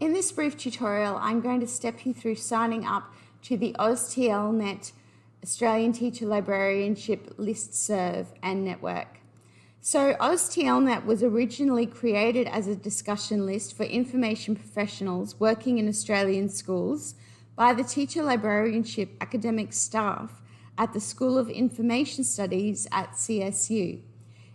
In this brief tutorial, I'm going to step you through signing up to the AusTLNet Australian Teacher Librarianship Listserv and Network. So AusTLNet was originally created as a discussion list for information professionals working in Australian schools by the Teacher Librarianship academic staff at the School of Information Studies at CSU.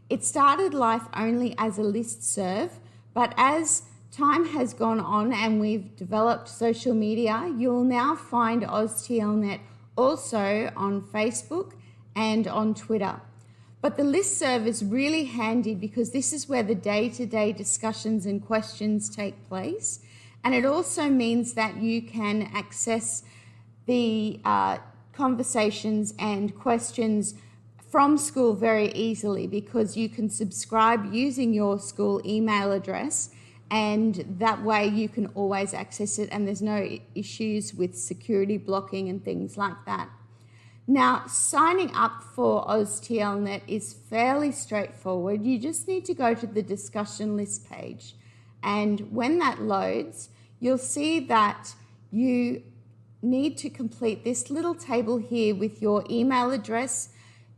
It started life only as a listserv, but as time has gone on and we've developed social media, you'll now find AusTLNet also on Facebook and on Twitter. But the list listserv is really handy because this is where the day-to-day -day discussions and questions take place. And it also means that you can access the uh, conversations and questions from school very easily because you can subscribe using your school email address and that way you can always access it and there's no issues with security blocking and things like that. Now, signing up for AusTLNet is fairly straightforward. You just need to go to the discussion list page. And when that loads, you'll see that you need to complete this little table here with your email address,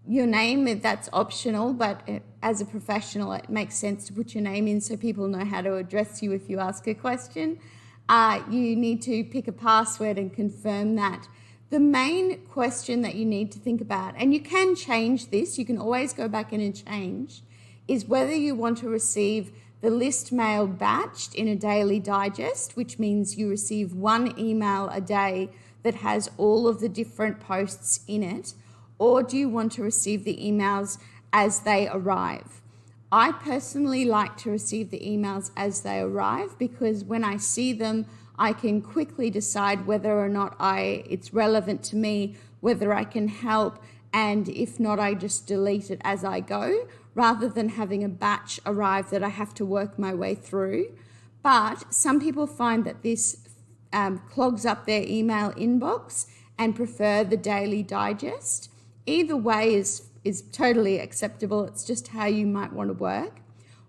your name, that's optional, but as a professional, it makes sense to put your name in so people know how to address you if you ask a question. Uh, you need to pick a password and confirm that. The main question that you need to think about, and you can change this, you can always go back in and change, is whether you want to receive the list mail batched in a daily digest, which means you receive one email a day that has all of the different posts in it, or do you want to receive the emails as they arrive? I personally like to receive the emails as they arrive because when I see them, I can quickly decide whether or not I it's relevant to me, whether I can help, and if not, I just delete it as I go rather than having a batch arrive that I have to work my way through. But some people find that this um, clogs up their email inbox and prefer the daily digest. Either way is, is totally acceptable. It's just how you might want to work.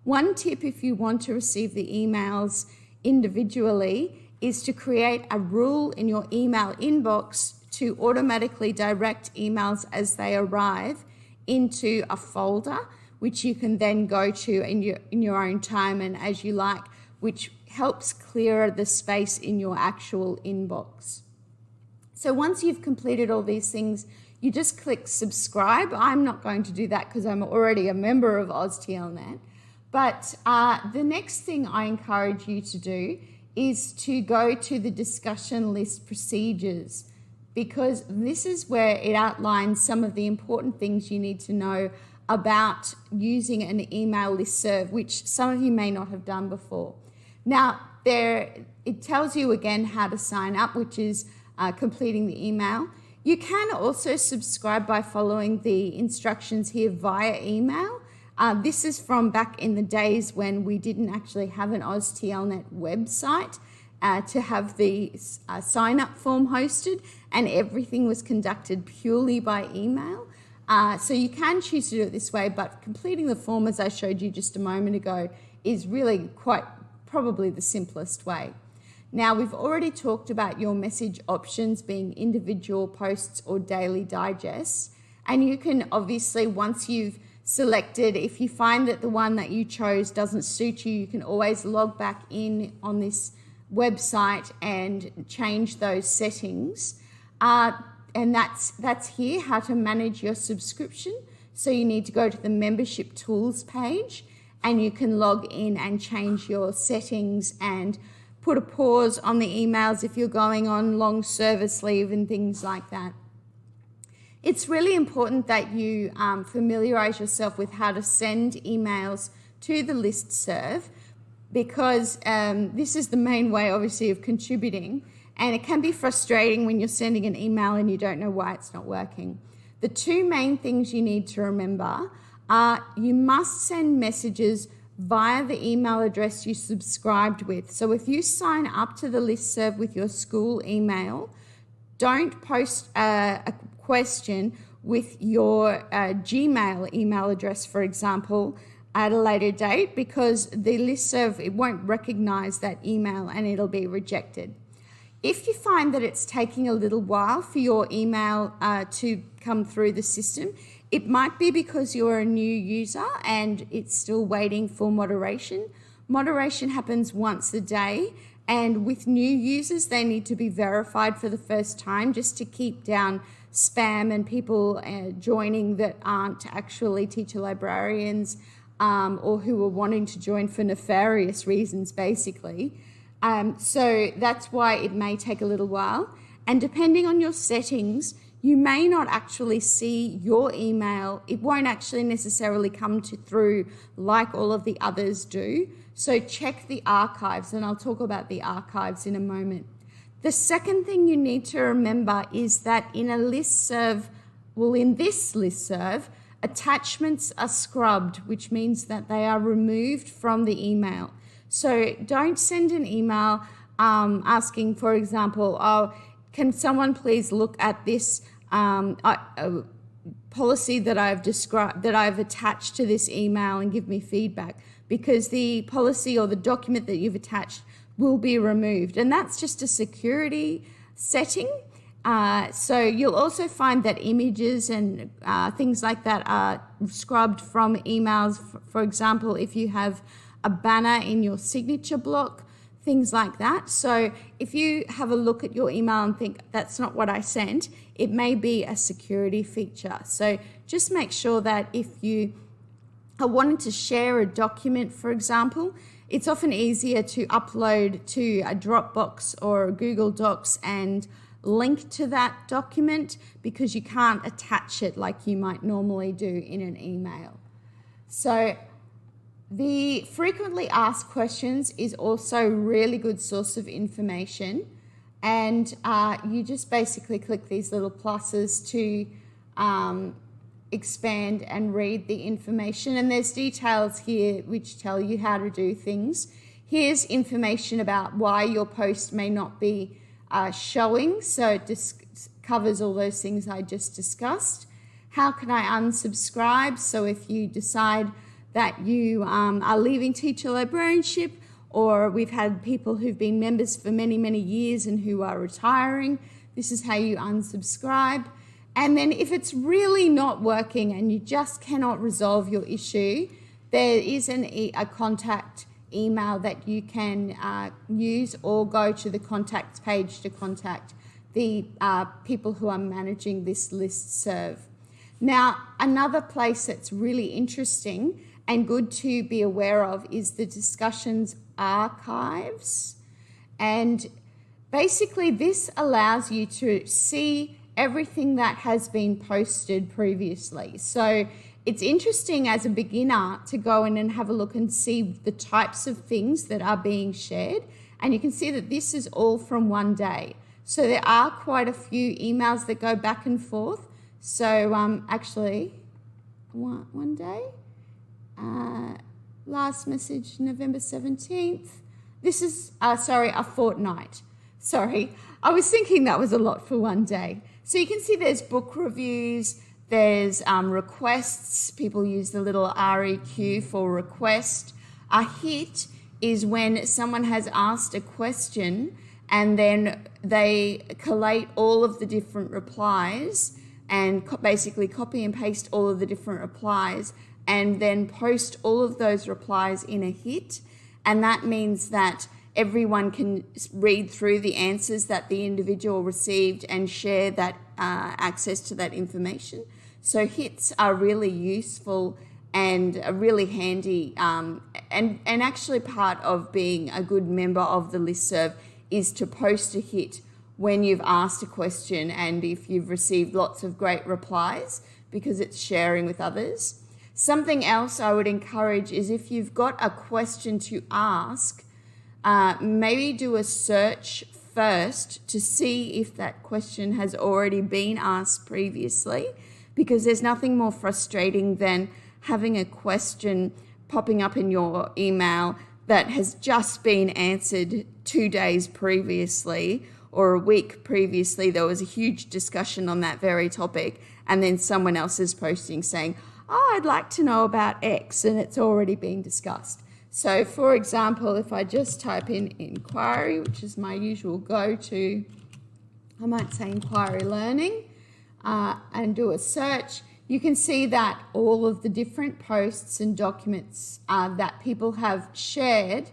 One tip if you want to receive the emails individually is to create a rule in your email inbox to automatically direct emails as they arrive into a folder, which you can then go to in your, in your own time and as you like, which helps clear the space in your actual inbox. So once you've completed all these things, you just click subscribe. I'm not going to do that because I'm already a member of AusTLNet. But uh, the next thing I encourage you to do is to go to the discussion list procedures because this is where it outlines some of the important things you need to know about using an email list serve, which some of you may not have done before. Now, there it tells you again how to sign up, which is uh, completing the email. You can also subscribe by following the instructions here via email. Uh, this is from back in the days when we didn't actually have an AusTLNet website uh, to have the uh, sign up form hosted and everything was conducted purely by email. Uh, so you can choose to do it this way, but completing the form as I showed you just a moment ago is really quite probably the simplest way. Now, we've already talked about your message options being individual posts or daily digests. And you can obviously, once you've selected, if you find that the one that you chose doesn't suit you, you can always log back in on this website and change those settings. Uh, and that's, that's here, how to manage your subscription. So you need to go to the membership tools page and you can log in and change your settings and put a pause on the emails if you're going on long service leave and things like that. It's really important that you um, familiarize yourself with how to send emails to the list serve because um, this is the main way obviously of contributing and it can be frustrating when you're sending an email and you don't know why it's not working. The two main things you need to remember are you must send messages via the email address you subscribed with. So if you sign up to the list serve with your school email, don't post a, a question with your uh, Gmail email address, for example, at a later date because the listserv it won't recognize that email and it'll be rejected. If you find that it's taking a little while for your email uh, to come through the system, it might be because you're a new user and it's still waiting for moderation. Moderation happens once a day and with new users, they need to be verified for the first time just to keep down spam and people uh, joining that aren't actually teacher librarians um, or who are wanting to join for nefarious reasons, basically. Um, so that's why it may take a little while. And depending on your settings, you may not actually see your email. It won't actually necessarily come to through like all of the others do. So check the archives, and I'll talk about the archives in a moment. The second thing you need to remember is that in a list serve, well, in this list serve, attachments are scrubbed, which means that they are removed from the email. So don't send an email um, asking, for example, oh, can someone please look at this um, uh, policy that I've described, that I've attached to this email and give me feedback? Because the policy or the document that you've attached will be removed. And that's just a security setting. Uh, so you'll also find that images and uh, things like that are scrubbed from emails. For example, if you have a banner in your signature block, things like that. So if you have a look at your email and think that's not what I sent, it may be a security feature. So just make sure that if you are wanting to share a document, for example, it's often easier to upload to a Dropbox or a Google Docs and link to that document because you can't attach it like you might normally do in an email. So the frequently asked questions is also a really good source of information. And uh, you just basically click these little pluses to um, expand and read the information. And there's details here which tell you how to do things. Here's information about why your post may not be uh, showing. So it covers all those things I just discussed. How can I unsubscribe? So if you decide that you um, are leaving teacher librarianship, or we've had people who've been members for many, many years and who are retiring. This is how you unsubscribe. And then if it's really not working and you just cannot resolve your issue, there is an e a contact email that you can uh, use or go to the contacts page to contact the uh, people who are managing this list serve. Now, another place that's really interesting and good to be aware of is the discussions archives. And basically this allows you to see everything that has been posted previously. So it's interesting as a beginner to go in and have a look and see the types of things that are being shared. And you can see that this is all from one day. So there are quite a few emails that go back and forth. So um, actually, one, one day, uh, last message, November 17th. This is, uh, sorry, a fortnight. Sorry, I was thinking that was a lot for one day. So you can see there's book reviews, there's um, requests. People use the little REQ for request. A hit is when someone has asked a question and then they collate all of the different replies and co basically copy and paste all of the different replies and then post all of those replies in a hit. And that means that everyone can read through the answers that the individual received and share that uh, access to that information. So hits are really useful and really handy um, and, and actually part of being a good member of the listserv is to post a hit when you've asked a question and if you've received lots of great replies because it's sharing with others. Something else I would encourage is if you've got a question to ask, uh, maybe do a search first to see if that question has already been asked previously, because there's nothing more frustrating than having a question popping up in your email that has just been answered two days previously or a week previously. There was a huge discussion on that very topic, and then someone else is posting saying, oh, I'd like to know about X, and it's already been discussed. So, for example, if I just type in inquiry, which is my usual go to, I might say inquiry learning, uh, and do a search, you can see that all of the different posts and documents uh, that people have shared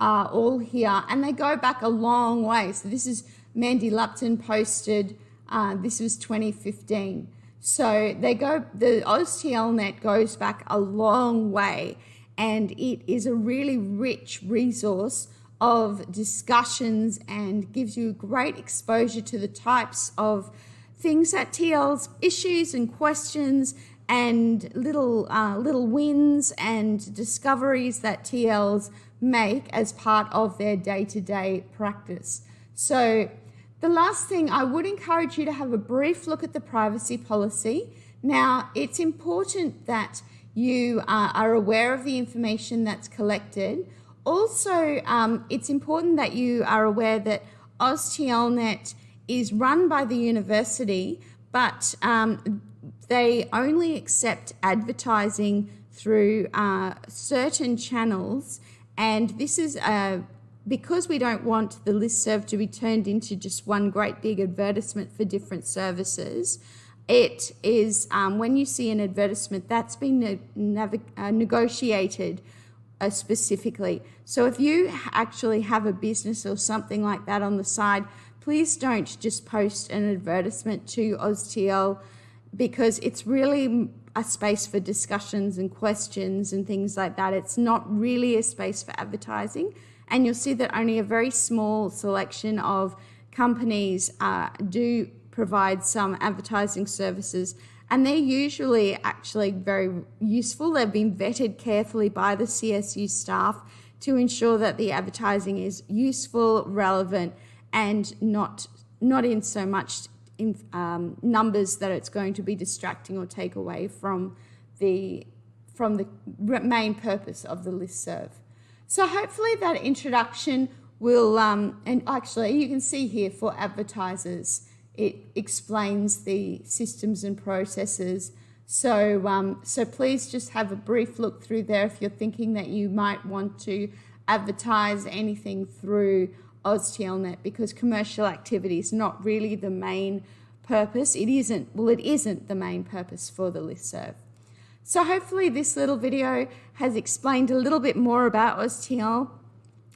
are all here, and they go back a long way. So, this is Mandy Lupton posted, uh, this was 2015. So they go, the AusTLNet goes back a long way and it is a really rich resource of discussions and gives you great exposure to the types of things that TL's issues and questions and little uh, little wins and discoveries that TLs make as part of their day-to-day practice. So the last thing, I would encourage you to have a brief look at the privacy policy. Now, it's important that you uh, are aware of the information that's collected. Also, um, it's important that you are aware that AusTLNet is run by the university, but um, they only accept advertising through uh, certain channels, and this is a because we don't want the listserv to be turned into just one great big advertisement for different services, it is um, when you see an advertisement that's been ne uh, negotiated uh, specifically. So if you actually have a business or something like that on the side, please don't just post an advertisement to AusTL because it's really a space for discussions and questions and things like that. It's not really a space for advertising and you'll see that only a very small selection of companies uh, do provide some advertising services and they're usually actually very useful. They've been vetted carefully by the CSU staff to ensure that the advertising is useful, relevant, and not not in so much in um, numbers that it's going to be distracting or take away from the from the main purpose of the list serve. So hopefully that introduction will, um, and actually you can see here for advertisers, it explains the systems and processes. So, um, so please just have a brief look through there if you're thinking that you might want to advertise anything through AusTLNet because commercial activity is not really the main purpose. It isn't, well, it isn't the main purpose for the listserv. So hopefully this little video has explained a little bit more about AusTL.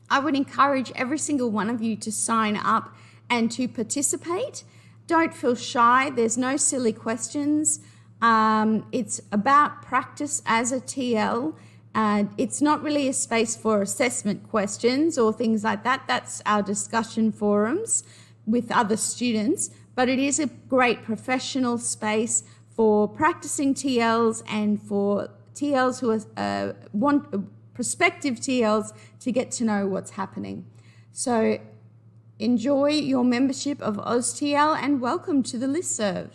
I would encourage every single one of you to sign up and to participate. Don't feel shy. There's no silly questions. Um, it's about practice as a TL. Uh, it's not really a space for assessment questions or things like that. That's our discussion forums with other students, but it is a great professional space for practicing TLs and for TLs who are, uh, want uh, prospective TLs to get to know what's happening. So enjoy your membership of AusTL and welcome to the listserv.